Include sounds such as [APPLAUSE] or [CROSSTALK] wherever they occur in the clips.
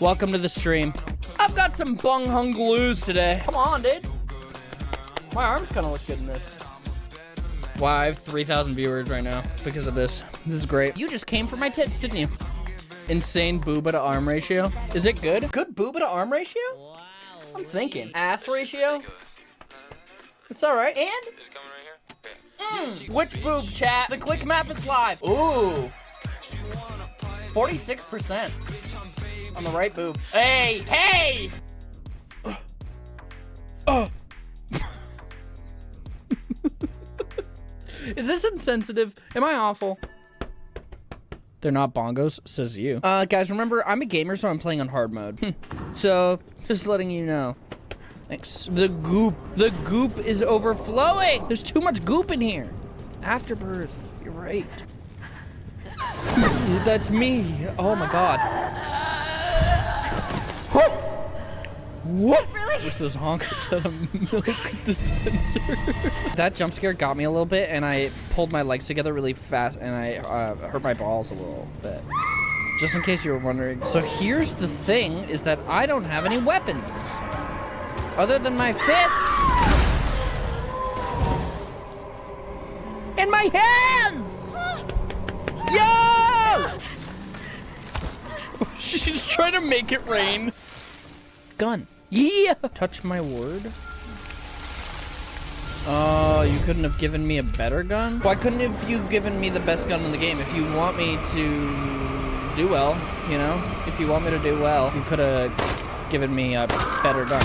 Welcome to the stream. I've got some bung hung glues today. Come on, dude. My arms kind of look good in this. Wow, I have 3,000 viewers right now because of this. This is great. You just came for my tits, didn't you? Insane booba to arm ratio. Is it good? Good booba to arm ratio? I'm thinking. Ass ratio? It's all right. And? Mm, which boob, chat? The click map is live. Ooh. 46% on the right boob. Hey, hey! Oh. Is this insensitive? Am I awful? They're not bongos, says you. Uh, guys, remember, I'm a gamer, so I'm playing on hard mode. so, just letting you know. Thanks. The goop. The goop is overflowing. There's too much goop in here. Afterbirth. You're right. [LAUGHS] That's me. Oh my god. What? Really? Wish those honkers a [LAUGHS] milk dispenser. [LAUGHS] that jump scare got me a little bit, and I pulled my legs together really fast, and I uh, hurt my balls a little bit. Just in case you were wondering. So here's the thing, is that I don't have any weapons. Other than my fists. And my hands! Yo! [LAUGHS] She's trying to make it rain. Gun. Yeah! Touch my word. Oh, you couldn't have given me a better gun? Why couldn't have you given me the best gun in the game? If you want me to do well, you know? If you want me to do well, you could have given me a better gun.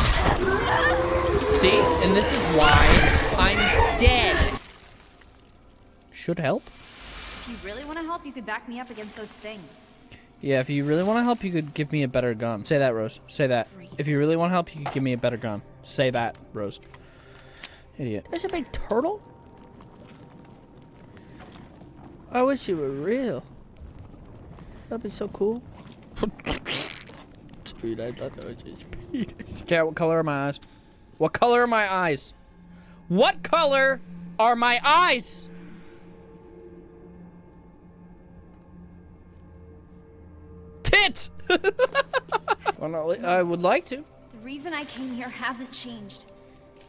See? And this is why I'm dead. Should help. If you really want to help, you could back me up against those things. Yeah, if you really want to help, you could give me a better gun. Say that, Rose. Say that. If you really want to help, you could give me a better gun. Say that, Rose. Idiot. There's a big turtle? I wish you were real. That'd be so cool. [LAUGHS] Dude, I thought that was just penis. Okay, what color are my eyes? What color are my eyes? What color are my eyes? Tit! [LAUGHS] well, no, I would like to. The reason I came here hasn't changed.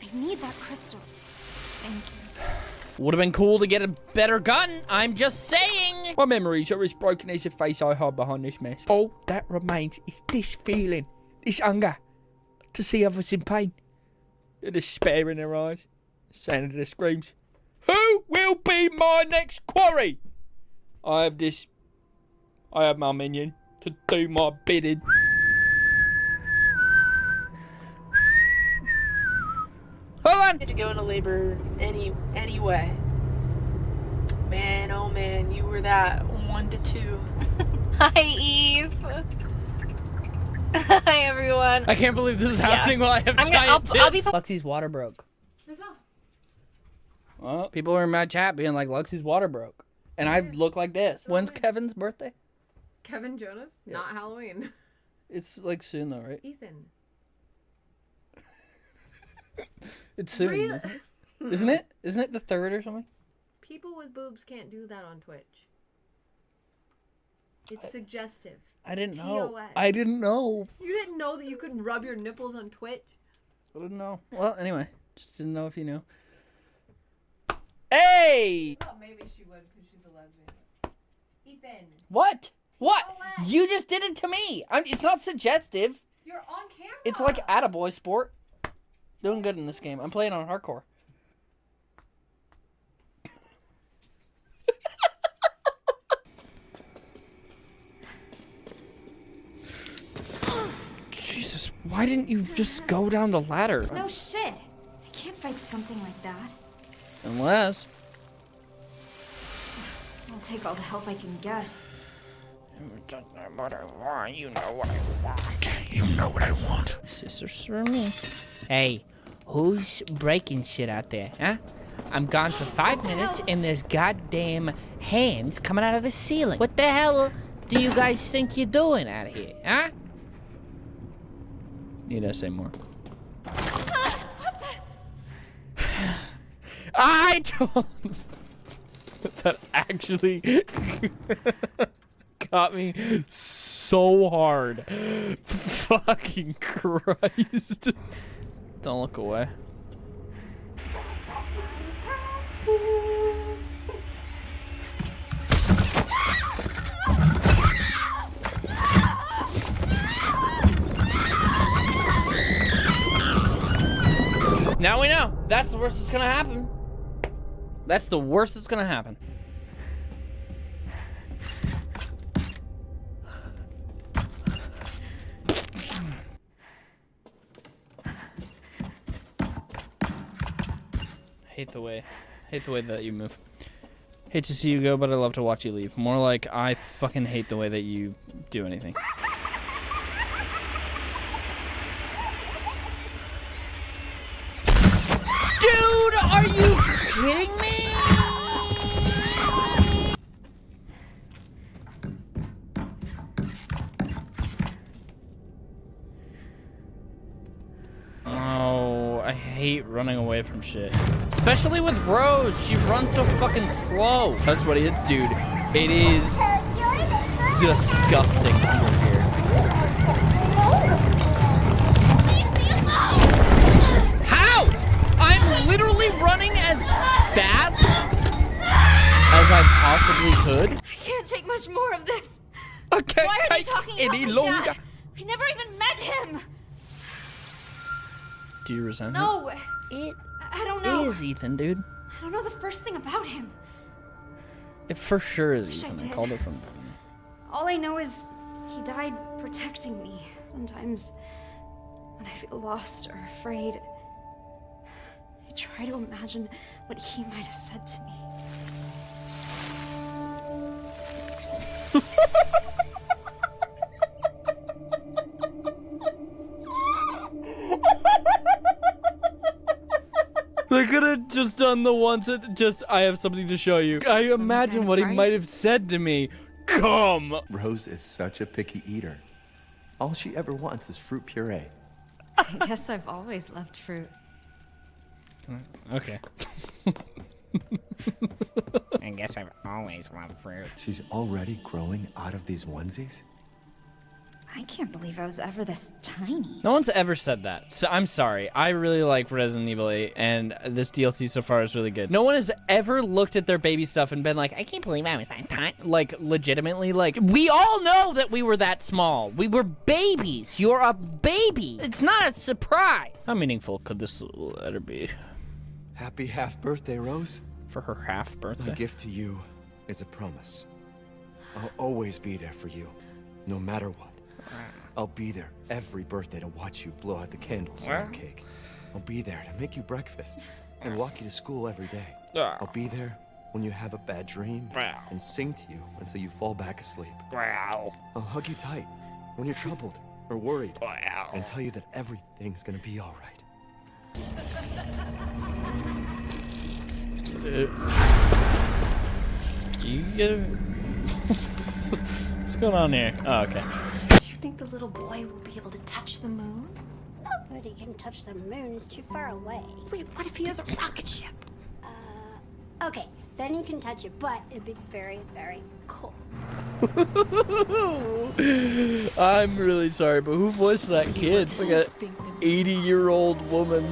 I need that crystal. Thank you. Would have been cool to get a better gun. I'm just saying. My memories are as broken as the face I hide behind this mess. All that remains is this feeling, this hunger, to see others in pain. The despair in their eyes, the sound of their screams. Who will be my next quarry? I have this. I have my minion to do my bidding. Hold on. to go into labor any anyway. Man, oh man, you were that one to two. [LAUGHS] Hi, Eve. [LAUGHS] Hi, everyone. I can't believe this is happening while I have I'm giant gonna- I'll- tits. I'll be- Luxie's water broke. Well, people were in my chat being like, Luxie's water broke. And I look like this. When's Kevin's birthday? Kevin Jonas? Yeah. Not Halloween. It's like soon though, right? Ethan. [LAUGHS] It's soon. [LAUGHS] Isn't it? Isn't it? The third or something? People with boobs can't do that on Twitch. It's suggestive. I didn't know. I didn't know. You didn't know that you could rub your nipples on Twitch? I didn't know. Well, anyway, just didn't know if you knew. Hey! thought maybe she would because she's a lesbian. Ethan, What? What? Colette. You just did it to me. I'm, it's not suggestive. you're on camera. It's like attaboy sport. Doing good in this game. I'm playing on hardcore. [LAUGHS] Jesus, why didn't you just go down the ladder? No shit. I can't fight something like that. Unless. I'll take all the help I can get. No matter what, you know what I want. You know what I want. Sisters for me. Hey, who's breaking shit out there, huh? I'm gone for five minutes and there's goddamn hands coming out of the ceiling. What the hell do you guys think you're doing out here, huh? Need I say more? I don't. [LAUGHS] that actually got me so hard. [LAUGHS] Fucking Christ. Don't look away. Now we know. That's the worst that's gonna happen. That's the worst that's gonna happen. Hate the way, hate the way that you move. Hate to see you go, but I love to watch you leave. More like I fucking hate the way that you do anything. Dude, are you kidding me? Hate running away from shit. Especially with Rose. She runs so fucking slow. That's what it is. Dude, it is disgusting under here. How? I'm literally running as fast as I possibly could. I can't take much more of this. I can't Why are they talking any about longer. dad? I never even met him. Do you resent No, it? It I don't know. is Ethan, dude. I don't know the first thing about him. It for sure is Wish I Ethan. I, did. called it from. All I know is he died protecting me. Sometimes, when I feel lost or afraid, I try to imagine what he might have said to me. [LAUGHS] just done the ones that just I have something to show you. I imagine what he might have said to me. Come. Rose is such a picky eater. All she ever wants is fruit puree. I guess I've always loved fruit. Mm, okay. [LAUGHS] I guess I've always loved fruit. She's already growing out of these onesies? I can't believe I was ever this tiny. No one's ever said that. So I'm sorry. I really like Resident Evil 8, and this DLC so far is really good. No one has ever looked at their baby stuff and been like, I can't believe I was that tiny. Like, legitimately, like, we all know that we were that small. We were babies. You're a baby. It's not a surprise. How meaningful could this letter be Happy half birthday, Rose. for her half My birthday? gift to you is a promise. I'll always be there for you, no matter what. I'll be there every birthday to watch you blow out the candles on the cake. I'll be there to make you breakfast and walk you to school every day. I'll be there when you have a bad dream and sing to you until you fall back asleep. I'll hug you tight when you're troubled or worried and tell you that everything's gonna be all right. Uh, you get it? [LAUGHS] What's going on here? Oh, okay. Do you think the little boy will be able to touch the moon? Nobody can touch the moon, it's too far away. Wait, what if he has a rocket ship? Uh, okay, then you can touch it, but it'd be very, very cold. [LAUGHS] I'm really sorry, but who voiced that kid? It's like a 80 year old woman.